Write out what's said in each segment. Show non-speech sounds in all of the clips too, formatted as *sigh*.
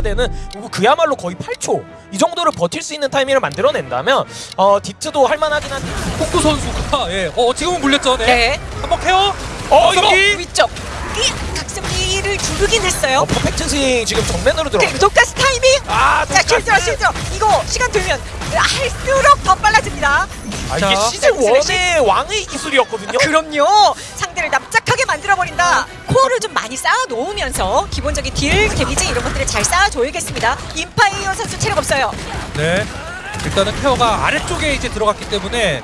되는 그야말로 거의 8초 이 정도를 버틸 수 있는 타이밍을 만들어낸다면 어 디트도 할만하긴 한데 코쿠 선수가 예. 어 지금은 물렸죠. 네. 네. 한번 care. 어 이거. 위쪽. 이 각성기를 두르긴 했어요. 어, perfect swing 지금 정면으로 들어 독가스 타이밍. 아 자, shield로 shield로. 이거 시간 되면 할수록 더 빨라집니다. 아, 이게 자. 시즌 1의 왕의 기술이었거든요 그럼요. 상대를 납작하게 만들어버린다. 스코어를 좀 많이 쌓아놓으면서 기본적인 deal, 데미지 이런 것들을 잘 쌓아줘야겠습니다. 인파이어 선수 체력 없어요. 네. 일단은 케어가 아래쪽에 이제 들어갔기 때문에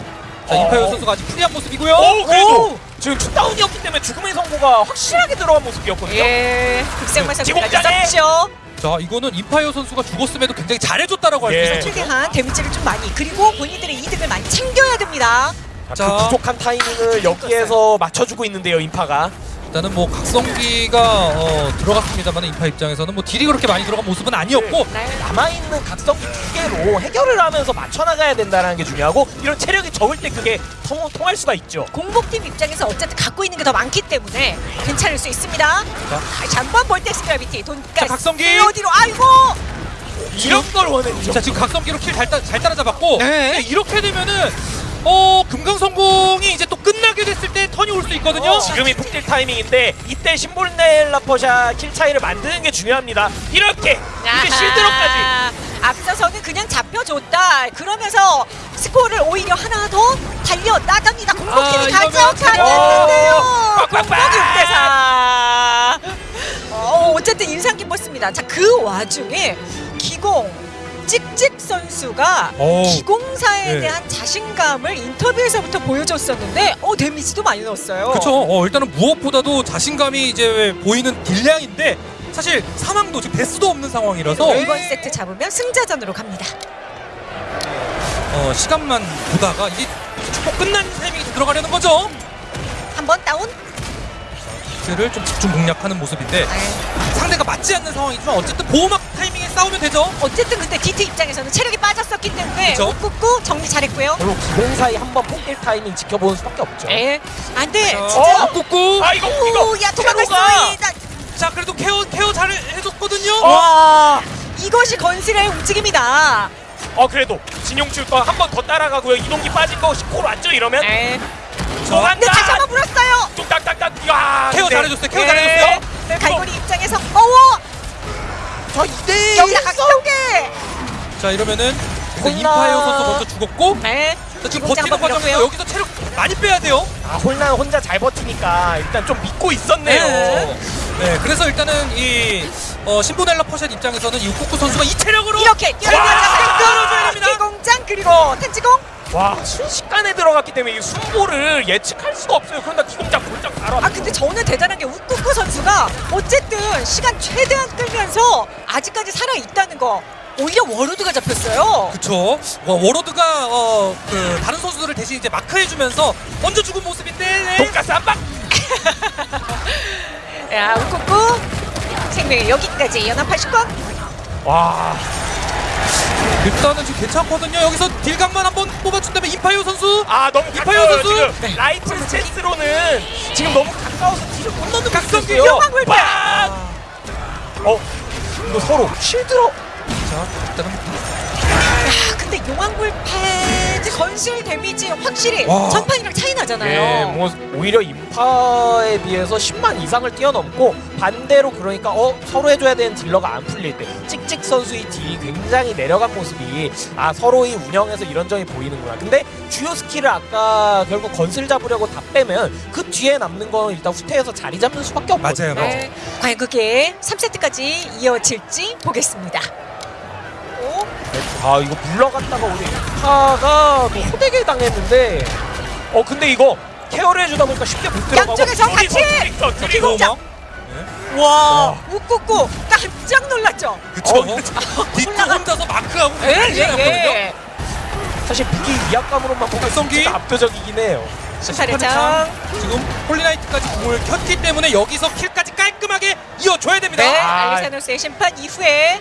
자, 어. 인파이어 선수가 아직 free한 모습이고요. 오 그래도 오! 지금 two down이었기 때문에 죽음의 선고가 확실하게 들어간 모습이었거든요 예, 극생만 선수까지 지공장에! 썼죠. 자, 이거는 인파이어 선수가 죽었음에도 굉장히 잘해줬다라고 할수 예. 거죠. 최대한 데미지를 좀 많이 그리고 본인들의 이득을 많이 챙겨야 됩니다. 자, 자. 그 부족한 타이밍을 여기에서 맞춰주고 있는데요 인파가 일단은 뭐 각성기가 어, 들어갔습니다만 인파 입장에서는 뭐 deal이 그렇게 많이 들어간 모습은 아니었고 네. 남아있는 각성기 두 개로 해결을 하면서 맞춰나가야 된다는 게 중요하고 이런 체력이 적을 때 그게 통, 통할 수가 있죠 공복팀 입장에서 어쨌든 갖고 있는 게 더 많기 때문에 괜찮을 수 있습니다. 다시 한번 vortex gravity 자, 각성기! 어디로 아이고 이런 걸 원했죠 자 지금 각성기로 kill 잘잘 따라잡았고 네. 이렇게 되면은 어 금강 성공이 이제 또 끝나게 됐을 때 턴이 올 수 있거든요. 어, 지금이 폭딜 타이밍인데 이때 심볼넬라 퍼샤 킬 차이를 만드는 게 중요합니다 이렇게 이게 실드로까지 앞서서는 그냥 잡혀줬다. 그러면서 스코어를 오히려 하나 더 달려 나갑니다. 공복팀이 아, 가져가는데요. 어, 빡빡빡. 6대4. 어, 어쨌든 인상 깊었습니다. 자, 그 와중에 기공 찍찍 선수가 오. 기공사에 네. 대한 자신감을 인터뷰에서부터 보여줬었는데 어 데미지도 많이 넣었어요. 그렇죠. 어, 일단은 무엇보다도 자신감이 이제 보이는 딜량인데 사실 상황도 지금 데스도 없는 상황이라서 네. 이번 세트 잡으면 승자전으로 갑니다. 어, 시간만 보다가 이게 꼭 끝난 타이밍이 들어가려는 거죠. 한번 다운. 를 좀 집중 공략하는 모습인데 네. 상대가 맞지 않는 상황이지만 어쨌든 보호막 타이밍에 싸우면 되죠. 어쨌든 근데 디트 입장에서는 체력이 빠졌었기 때문에 그쵸? 꾹꾹꾹 정리 잘했고요. 결국 기공사이 한번 폭딜 타이밍 지켜보는 수밖에 없죠 예. 안 돼. 자, 진짜. 어, 꾹꾹. 아 이거 이거 오, 야 도망갔어. 테러가. 이- 나- 자 그래도 케어 케어 잘 해줬거든요. 와 이것이 건슬의 움직임이다. 어 그래도 진용출 거한번 더 따라가고요 이동기 빠진 거 10콜 왔죠 이러면 예. 또 근데 다시 간다 한번 물었어요. 뚝딱딱딱 야 케어 잘해줬어요. 케어 예. 잘해줬어요. 네, 갈고리 입장에서 어워 저 2대 여기다 각성기. 자 이러면은. 인파이어 선수 먼저 죽었고 네. 자, 지금 버티는 과정에서. 여기서 체력 많이 빼야 돼요. 아 홀나 혼자 잘 버티니까 일단 좀 믿고 있었네요 네. 네, 그래서 일단은 이 어, 신보넬라 퍼샷 입장에서는 이 우쿠쿠 선수가 이 체력으로 이렇게 됩니다. 기공장 그리고 텐지공. 와 순식간에 들어갔기 때문에 이 순보를 예측할 수가 없어요 그런다 기공장 골장 바로 아 근데 저는 대단한 게 우쿠쿠 선수가 어쨌든 시간 최대한 끌면서 아직까지 살아 있다는 거. 오히려 워로드가 잡혔어요. 그쵸. 어, 워로드가 어, 그 다른 선수들을 대신 이제 마크해주면서 먼저 죽은 모습인데 네. 돈가스 한 방 *laughs* 야 우쿠쿠 생명의 여기까지 연합 80권. 와 일단은 지금 괜찮거든요. 여기서 딜각만 한번 뽑아준다면 인파이어 선수 아 너무 가까워요 선수! 지금 네. 라이트 스탠스로는 지금 너무 가까워서 뒤를 못 넣는 각성기요 요망을 빼! 어 이거 서로 shield로 자 일단은 야 근데 용왕불 패드 건실 데미지 확실히 와. 전판이랑 차이 나잖아요. 예, 뭐 오히려 인파에 비해서 10만 이상을 뛰어넘고 반대로 그러니까 어 서로 해줘야 되는 딜러가 안 풀릴 때 찍찍 선수의 deal이 굉장히 내려간 모습이 아 서로의 운영에서 이런 점이 보이는구나. 근데 주요 skill을 아까 결국 건슬 잡으려고 다 빼면 그 뒤에 남는 건 일단 후퇴해서 자리 잡는 수밖에 없거든요. 맞아요, 네. 과연 그게 3세트까지 이어질지 보겠습니다. 오, 아 이거 물러갔다가 우리 인파가 또 호되게 당했는데 어 근데 이거 케어를 해주다 보니까 쉽게 못 들어가고 양쪽에서 같이! 둘이서. 기공장! 네. 와, 우꾸꾸 깜짝 놀랐죠. 그쵸. 어, 디트 혼자서 마크하고 예, 난리 예, 났거든요. 예. 사실 무기 위압감으로만 보면? 진짜 압도적이긴 해요. 심판의 장 장. 지금 홀리나이트까지 공을 켰기 때문에 여기서 킬까지 깔끔하게 이어줘야 됩니다. 네, 아. 알리사노스의 심판 이후에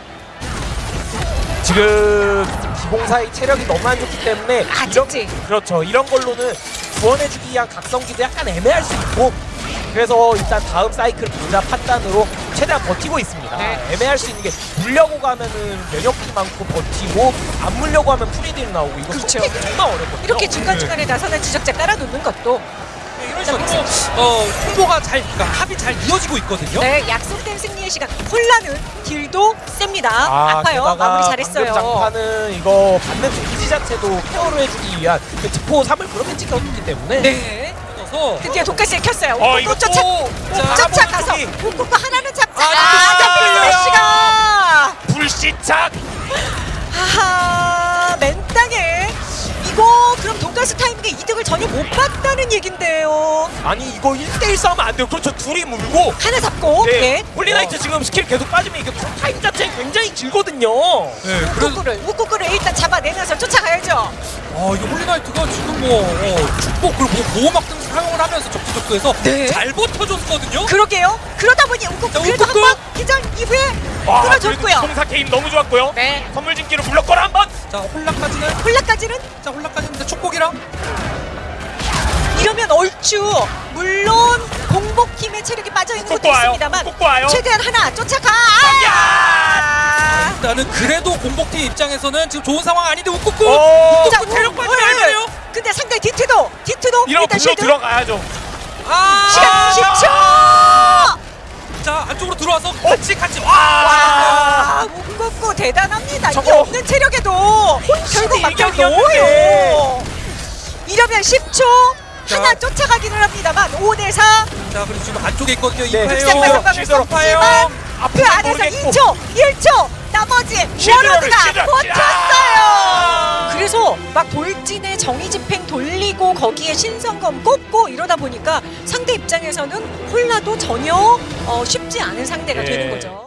지금 기공사의 체력이 너무 안 좋기 때문에 아, 이런 찍찍. 그렇죠. 이런 걸로는 구원해주기 위한 각성기도 약간 애매할 수 있고 그래서 일단 다음 사이클 보자 판단으로 최대한 버티고 있습니다. 네. 애매할 수 있는 게 물려고 가면은 면역이 많고 버티고 안 물려고 하면 프리딜 나오고 이거 그렇죠. 정말 어렵거든요. 이렇게 중간중간에 나서는 지적자 깔아놓는 것도 식으로 어, 홍보가 잘, 그러니까 합이 잘 이어지고 있거든요. 네, 약속된 승리의 시간. 홀라는 딜도 셉니다. 아, 파요 마무리 잘했어요. 장판은 이거 받는 데미지 자체도 케어를 해주기 위한 그 지포 3을 그렇게 찍혔기 때문에 네. 드디어 독가스에 켰어요. 어, 오, 이거 쫓아, 쫓아 가서 저기. 웃고 하나는 잡자. 아, 아, 잡혔어요. 잡혔어요. 시가 불시착 하하, 맨땅에 이거 가스 타이밍에 이득을 전혀 못 봤다는 얘긴데요. 아니 이거 1대1 싸우면 안 돼요. 그렇죠. 둘이 물고 하나 잡고, 네. 네. 홀리나이트 지금 스킬 계속 빠지면 이게 타임 자체가 굉장히 길거든요. 네, 우꾸꾸를, 우꾸꾸를 일단 잡아내면서 쫓아가야죠. 어, 이게 홀리나이트가 지금 뭐 어, 축복 그리고 뭐 보호막 등 사용을 하면서 적지적소에서 네. 잘 버텨줬거든요. 그러게요. 그러다 보니 자, 그래도. 한번 기절 이후에 와, 끊어줬고요. 송사 게임 너무 좋았고요. 네. 선물 진기로 불렀거라 한번. 자, 홀라까지는 홀라까지는 자, 홀라까지 는 축복이랑 이러면 얼추 물론 공복팀의 체력이 빠져있는 것도 와요. 있습니다만. 최대한 하나 쫓아가 야! 아! 일단은 그래도 공복팀 입장에서는 지금 좋은 상황 아닌데 웃고 오. 자, 체력 돼요. 근데 상대 디트도 디트도 일단 쉴드 들어가야죠. 아, 시간 10초 자, 안쪽으로 들어와서 같이 같이 와. 와 문겁고 대단합니다 이게 저거. 없는 체력에도 결국 일격이었는데. 넣어요 이러면 10초 자. 하나 쫓아가기는 합니다만 5대4 자, 그리고 지금 안쪽에 있거든요. 네, 이파예요. 썼지만 그 안에서 모르겠고. 2초 1초 나머지 워로드가. 버텼어요 그래서 막 돌진에 정의 집행 돌리고 거기에 신성검 꽂고 이러다 보니까 상대 입장에서는 홀라도 전혀 어, 쉽지 않은 상대가 예. 되는 거죠